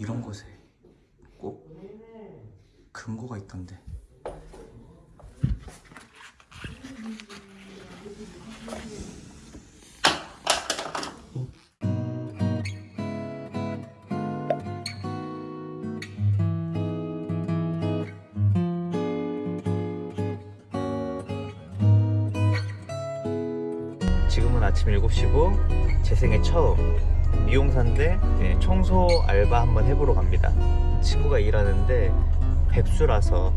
이런 곳에 꼭 근거가 있던데. 지금은 아침 7시고 제 생애 처음 미용사인데 예, 청소 알바 한번 해보러 갑니다. 친구가 일하는데 백수라서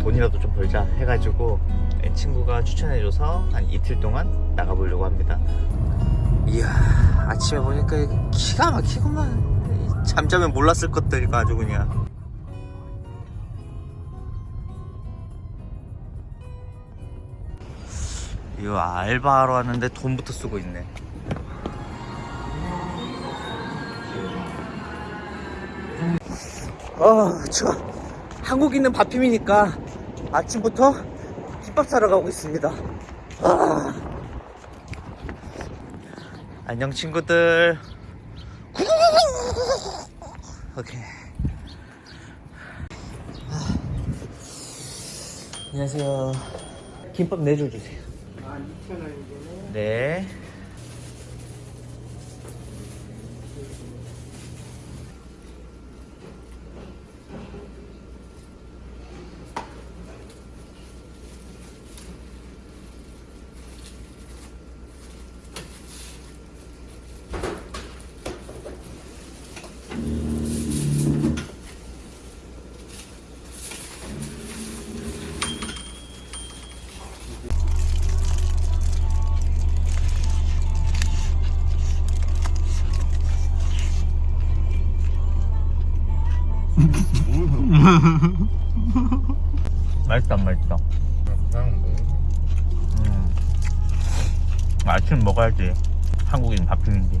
돈이라도 좀 벌자 해가지고 예, 친구가 추천해줘서 한 이틀 동안 나가보려고 합니다. 이야 아침에 보니까 기가 막히구만. 잠자면 몰랐을 것들이가 아주 그냥. 이거 알바하러 왔는데 돈부터 쓰고 있네. 어, 저 한국 있는 밥힘이니까 아침부터 김밥 사러 가고 있습니다. 아. 안녕 친구들. 오케이. 아. 안녕하세요. 김밥 4줄 주세요. 아, 2,000원이잖아요. 네. 아침 먹어야지. 한국인 밥힘인지.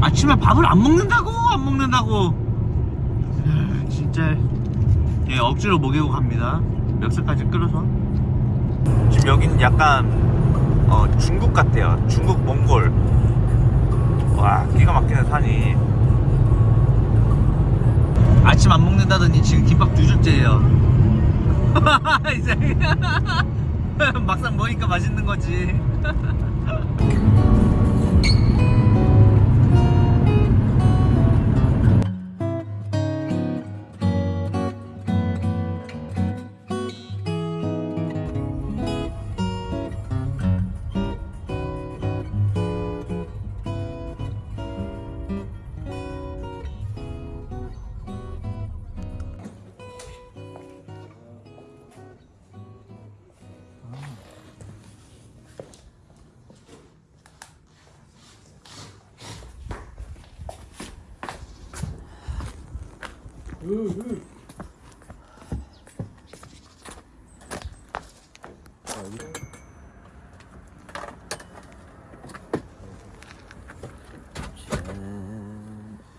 아침에 밥을 안 먹는다고? 안 먹는다고? 아, 진짜. 예, 억지로 먹이고 갑니다. 멱살까지 끌어서. 지금 여기는 약간 어, 중국 같아요. 중국 몽골. 와 기가 막히네 산이. 아침 안 먹는다더니 지금 김밥 두 줄째예요 이제. 막상 먹으니까 맛있는 거지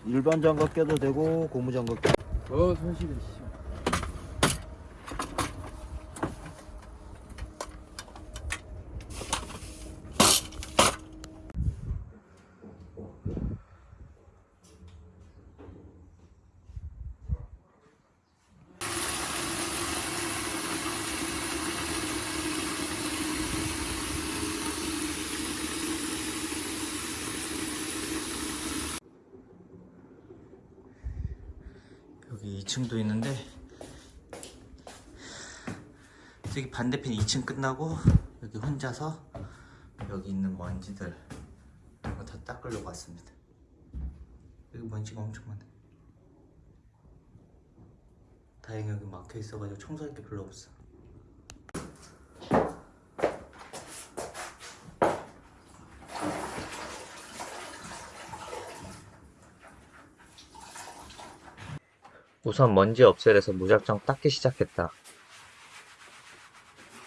일반 장갑 껴도 되고 고무 장갑 껴. 어, 손실이 2층도 있는데 저기 반대편 2층 끝나고 여기 혼자서 여기 있는 먼지들 이런 거 다 닦으려고 왔습니다. 여기 먼지가 엄청 많네 다행히 여기 막혀 있어가지고 청소할 게 별로 없어 우선 먼지 없애려서 무작정 닦기 시작했다.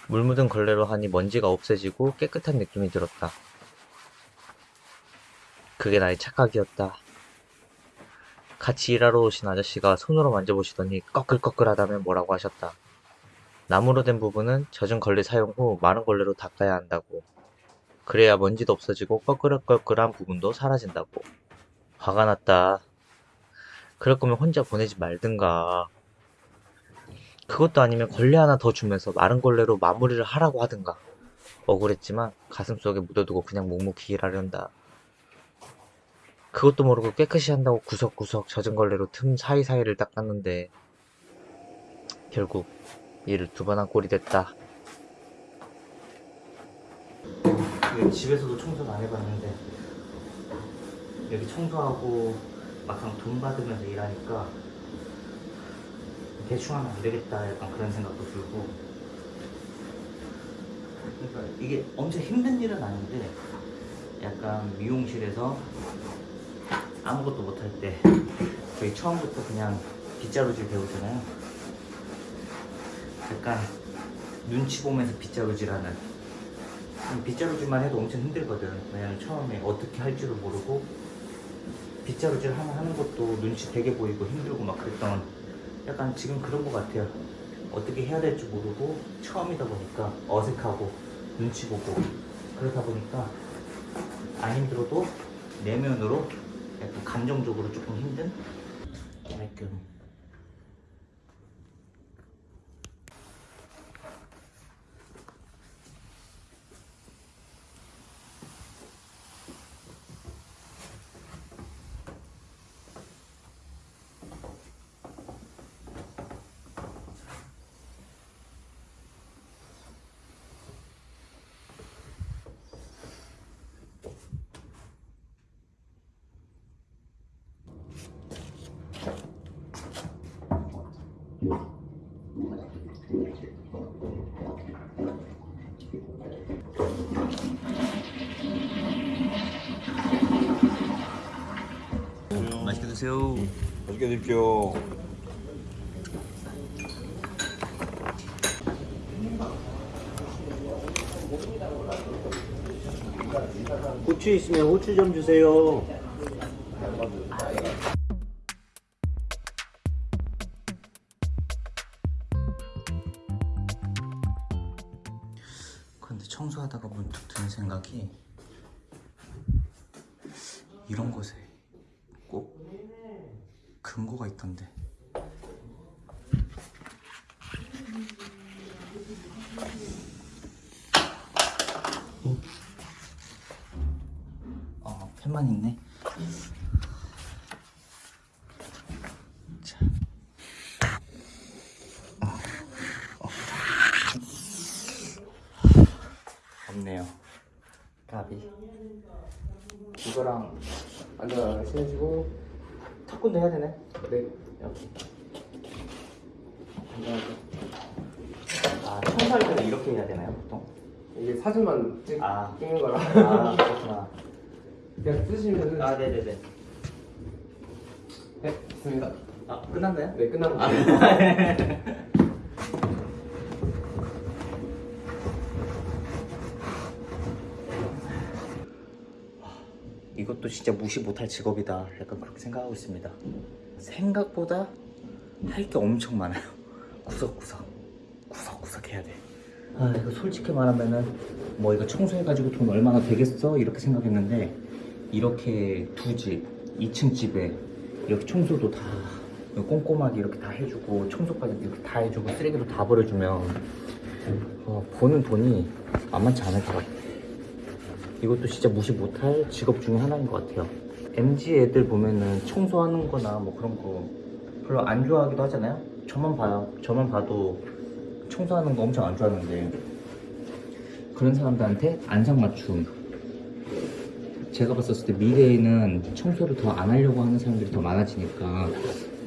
물 묻은 걸레로 하니 먼지가 없어지고 깨끗한 느낌이 들었다. 그게 나의 착각이었다. 같이 일하러 오신 아저씨가 손으로 만져보시더니 꺼끌꺼끌하다며 뭐라고 하셨다. 나무로 된 부분은 젖은 걸레 사용 후 마른 걸레로 닦아야 한다고. 그래야 먼지도 없어지고 꺼끌꺼끌한 부분도 사라진다고. 화가 났다. 그럴 거면 혼자 보내지 말든가. 그것도 아니면 걸레 하나 더 주면서 마른 걸레로 마무리를 하라고 하든가. 억울했지만 가슴속에 묻어두고 그냥 묵묵히 일하련다. 그것도 모르고 깨끗이 한다고 구석구석 젖은 걸레로 틈 사이사이를 닦았는데 결국 일을 두 번 한 꼴이 됐다. 집에서도 청소를 안 해봤는데 여기 청소하고 막상 돈 받으면서 일하니까 대충 하면 안 되겠다 약간 그런 생각도 들고. 그러니까 이게 엄청 힘든 일은 아닌데 약간 미용실에서 아무것도 못할 때 저희 처음부터 그냥 빗자루질 배우잖아요. 약간 눈치 보면서 빗자루질하는. 빗자루질만 해도 엄청 힘들거든. 왜냐면 처음에 어떻게 할 줄을 모르고 빗자루질 하나 하는 것도 눈치 되게 보이고 힘들고 막 그랬던 약간 지금 그런 것 같아요. 어떻게 해야 될지 모르고 처음이다 보니까 어색하고 눈치 보고 그러다 보니까 안 힘들어도 내면으로 약간 감정적으로 조금 힘든? 깔끔 맛있게 드세요 맛있게 드십시오. 고추 있으면 고추 좀 주세요. 생각이 이런 곳에 꼭 금고가 있던데 어, 펜만 있네 자. 없네요. 이거랑 앉아 신으시고 턱군도 해야 되네. 네 여기. 아, 청소할 때는 이렇게 해야 되나요, 보통? 이게 사진만 찍, 아. 찍는 거라 아, 그렇구나. 그냥 쓰시면은 아, 네네네. 네 됐습니다 아, 끝났나요? 네 끝난 아, 거예요 진짜 무시 못할 직업이다. 약간 그렇게 생각하고 있습니다. 생각보다 할 게 엄청 많아요. 구석구석. 구석구석 해야 돼. 아, 이거 솔직히 말하면은 뭐 이거 청소해가지고 돈 얼마나 되겠어? 이렇게 생각했는데 이렇게 두 집, 2층 집에 이렇게 청소도 다 꼼꼼하게 이렇게 다 해주고 청소까지 이렇게 다 해주고 쓰레기도 다 버려주면 어, 버는 돈이 만만치 않을 것 같아. 이것도 진짜 무시 못할 직업 중에 하나인 것 같아요. MG 애들 보면은 청소하는 거나 뭐 그런 거 별로 안 좋아하기도 하잖아요. 저만 봐요. 저만 봐도 청소하는 거 엄청 안 좋아하는데 그런 사람들한테 안상맞춤. 제가 봤었을 때 미래에는 청소를 더 안 하려고 하는 사람들이 더 많아지니까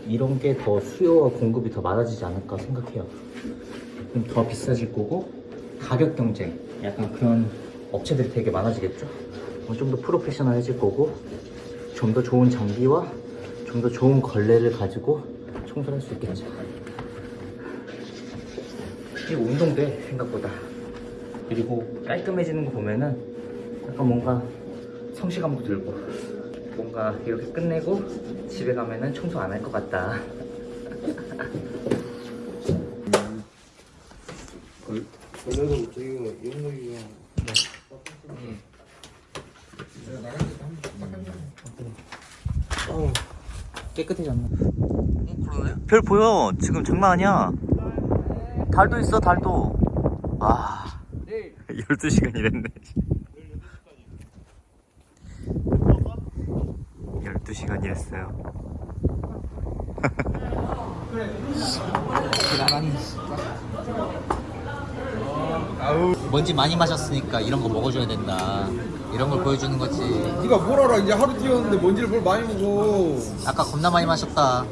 이런 게 더 수요와 공급이 더 많아지지 않을까 생각해요. 그럼 더 비싸질 거고 가격 경쟁 약간 그런 업체들이 되게 많아지겠죠. 좀 더 프로페셔널해질 거고 좀 더 좋은 장비와 좀 더 좋은 걸레를 가지고 청소를 할 수 있겠죠. 이게 운동돼 생각보다. 그리고 깔끔해지는 거 보면은 약간 뭔가 성취감도 들고 뭔가 이렇게 끝내고 집에 가면은 청소 안 할 것 같다. 깨끗해졌네. 별 보여. 지금 장난 아니야. 달도 있어, 달도. 아. 12시간 이랬네. 12시간 이랬어요 먼지 많이 마셨으니까 이런 거 먹어줘야 된다. 이런 걸 보여주는 거지 네가 뭘 알아 이제 하루 뛰었는데 뭔지를 뭘 많이 먹어 아까 겁나 많이 마셨다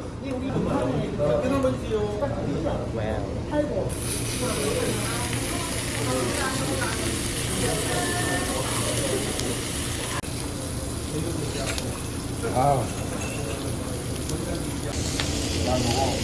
아. 야, 너.